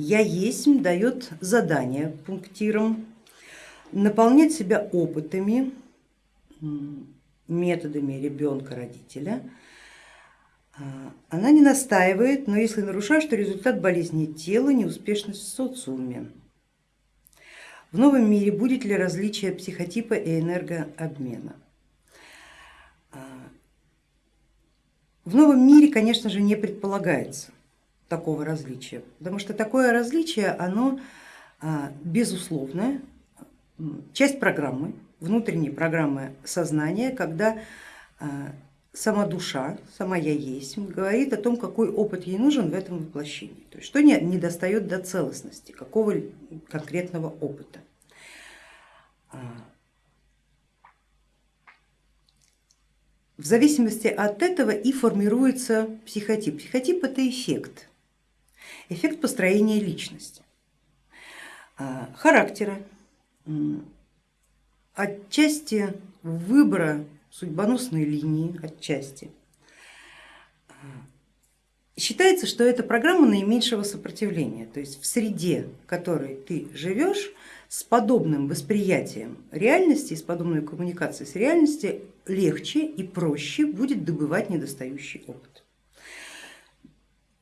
я есть дает задание пунктирам наполнять себя опытами, методами ребенка, родителя. А, она не настаивает, но если нарушаешь, то результат болезни тела, неуспешность в социуме. В новом мире будет ли различие психотипа и энергообмена? А, в новом мире, конечно же, не предполагается такого различия, потому что такое различие, оно а, безусловное, часть программы, внутренней программы сознания, когда а, сама душа, сама я есть, говорит о том, какой опыт ей нужен в этом воплощении, то есть что не, не достает до целостности, какого конкретного опыта. А, в зависимости от этого и формируется психотип. Психотип это эффект, эффект построения личности, а, характера, отчасти выбора судьбоносной линии, отчасти. Считается, что это программа наименьшего сопротивления, то есть в среде, в которой ты живешь, с подобным восприятием реальности, с подобной коммуникацией с реальностью легче и проще будет добывать недостающий опыт.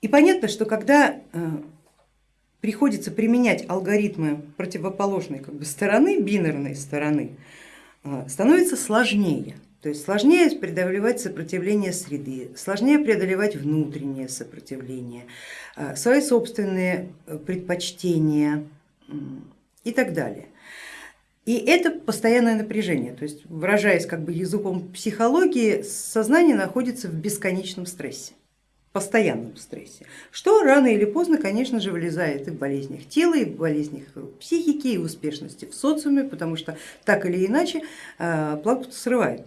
И понятно, что когда э, приходится применять алгоритмы противоположной как бы, стороны, бинарной стороны, э, становится сложнее. То есть сложнее преодолевать сопротивление среды, сложнее преодолевать внутреннее сопротивление, э, свои собственные предпочтения и так далее. И это постоянное напряжение, то есть выражаясь как бы языком психологии, сознание находится в бесконечном стрессе постоянном стрессе, что рано или поздно, конечно же, вылезает и в болезнях тела, и в болезнях психики, и в успешности в социуме, потому что так или иначе э, планку срывает.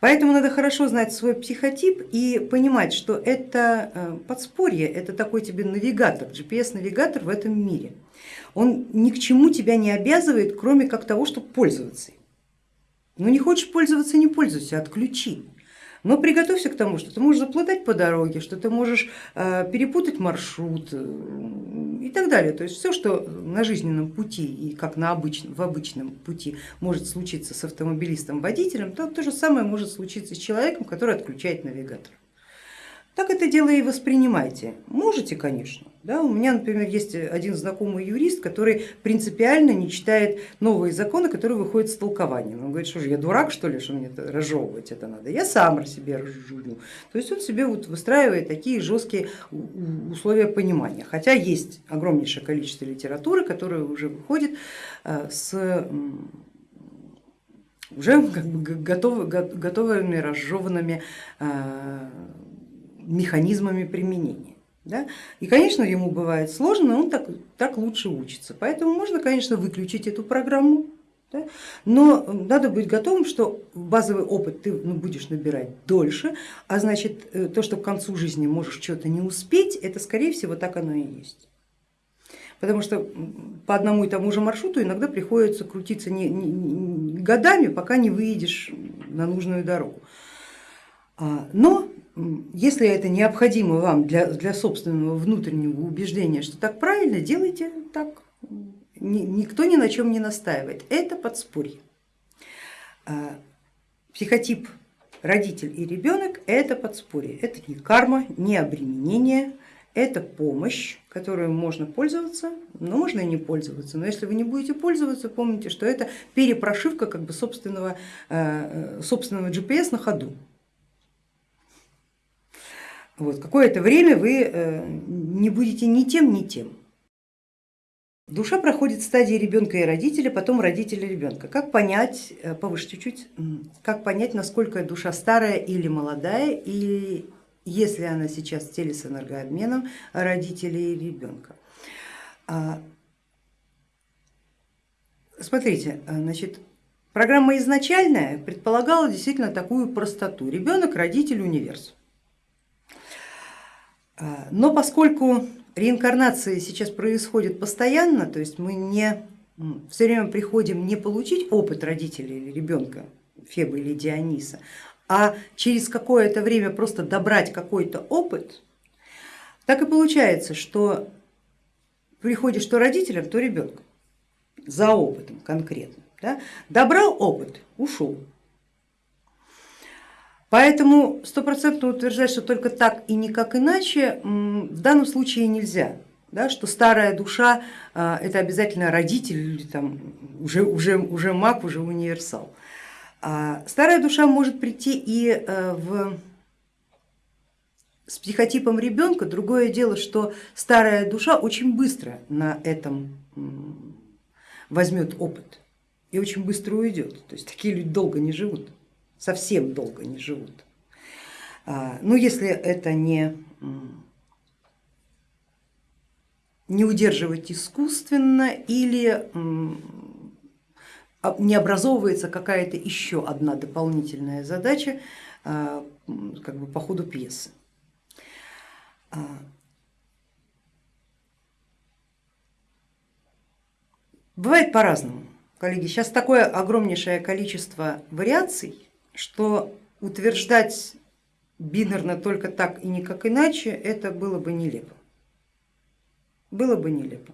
Поэтому надо хорошо знать свой психотип и понимать, что это э, подспорье, это такой тебе навигатор, GPS-навигатор в этом мире. Он ни к чему тебя не обязывает, кроме как того, чтобы пользоваться им. Ну не хочешь пользоваться, не пользуйся, отключи. Но приготовься к тому, что ты можешь заплутать по дороге, что ты можешь э, перепутать маршрут э, и так далее. То есть все, что на жизненном пути и как на обычном, в обычном пути может случиться с автомобилистом-водителем, то то же самое может случиться с человеком, который отключает навигатор. Так это дело и воспринимайте. Можете, конечно. Да, у меня, например, есть один знакомый юрист, который принципиально не читает новые законы, которые выходят с толкованием. Он говорит, что же я дурак что ли, что мне это, разжевывать это надо, я сам себе разжую. То есть он себе вот выстраивает такие жесткие условия понимания. Хотя есть огромнейшее количество литературы, которая уже выходит э, с уже как бы готовы, готовыми разжеванными э, механизмами применения. Да? И, конечно, ему бывает сложно, но он так, так лучше учится. Поэтому можно, конечно, выключить эту программу, да? но надо быть готовым, что базовый опыт ты ну, будешь набирать дольше, а значит э, то, что к концу жизни можешь что-то не успеть, это скорее всего так оно и есть. Потому что по одному и тому же маршруту иногда приходится крутиться не, не, не, годами, пока не выедешь на нужную дорогу. А, но если это необходимо вам для, для собственного внутреннего убеждения, что так правильно, делайте так. Никто ни на чем не настаивает. Это подспорье. А, психотип родитель и ребенок это подспорье. Это не карма, не обременение, это помощь, которую можно пользоваться, но можно и не пользоваться. Но если вы не будете пользоваться, помните, что это перепрошивка как бы собственного, э, собственного GPS на ходу. Вот, Какое-то время вы э, не будете ни тем, ни тем. Душа проходит стадии ребенка и родителя, потом родителя ребенка. Как понять, э, повыше чуть-чуть, как понять, насколько душа старая или молодая, и если она сейчас в теле с энергообменом родителей и ребенка. А, смотрите, э, значит, программа изначальная предполагала действительно такую простоту. Ребенок, родитель, универс. А, но поскольку реинкарнация сейчас происходит постоянно, то есть мы не все время приходим не получить опыт родителей или ребенка, Феба или Диониса, а через какое-то время просто добрать какой-то опыт, Так и получается, что приходишь то родителям, то ребенком за опытом конкретно. Да? Добрал опыт, ушел. Поэтому стопроцентно утверждать, что только так и никак иначе в данном случае нельзя. Да, что старая душа а, это обязательно родитель или там, уже, уже, уже маг, уже универсал. А старая душа может прийти и э, в с психотипом ребенка. Другое дело, что старая душа очень быстро на этом возьмет опыт и очень быстро уйдет. То есть такие люди долго не живут, совсем долго не живут. А, ну если это не, не удерживать искусственно или а, не образовывается какая-то еще одна дополнительная задача а, как бы по ходу пьесы. Бывает по-разному, коллеги. Сейчас такое огромнейшее количество вариаций, что утверждать бинарно только так и никак иначе, это было бы нелепо. Было бы нелепо.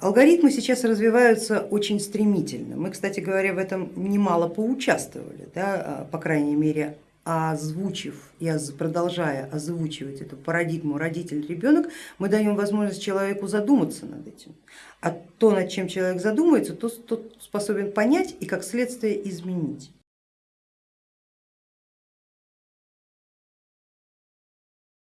Алгоритмы сейчас развиваются очень стремительно. Мы, кстати говоря, в этом немало поучаствовали, да, по крайней мере озвучив и продолжая озвучивать эту парадигму родитель-ребенок, мы даем возможность человеку задуматься над этим. А то, над чем человек задумается, то, тот способен понять и как следствие изменить.